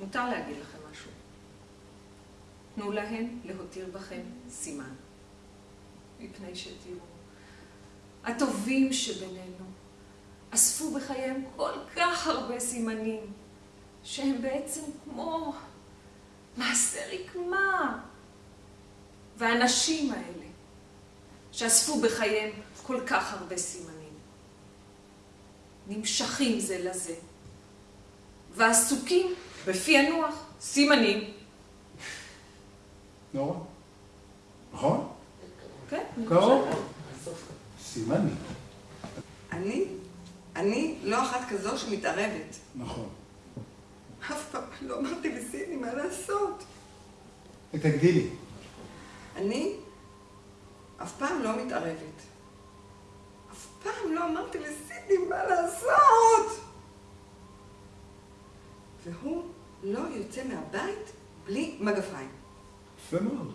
מותר להגיד לכם משהו. תנו להם להותיר בכם סימן. מפני שתראו, הטובים שבינינו אספו בחייהם כל כך הרבה סימנים, שהם בעצם כמו מעשה רקמה. והאנשים האלה, שאספו בחייהם כל כך הרבה סימנים, נמשכים זה לזה, ועסוקים בפענוח סימנים. נורא. נכון? כן, קרוב. סימני. אני, אני לא אחת כזו שמתערבת. נכון. אף פעם לא אמרתי לסידני מה לעשות. תגדילי. אני אף פעם לא מתערבת. אף פעם לא אמרתי לסידני מה לעשות! והוא לא יוצא מהבית בלי מגפיים. יפה מאוד.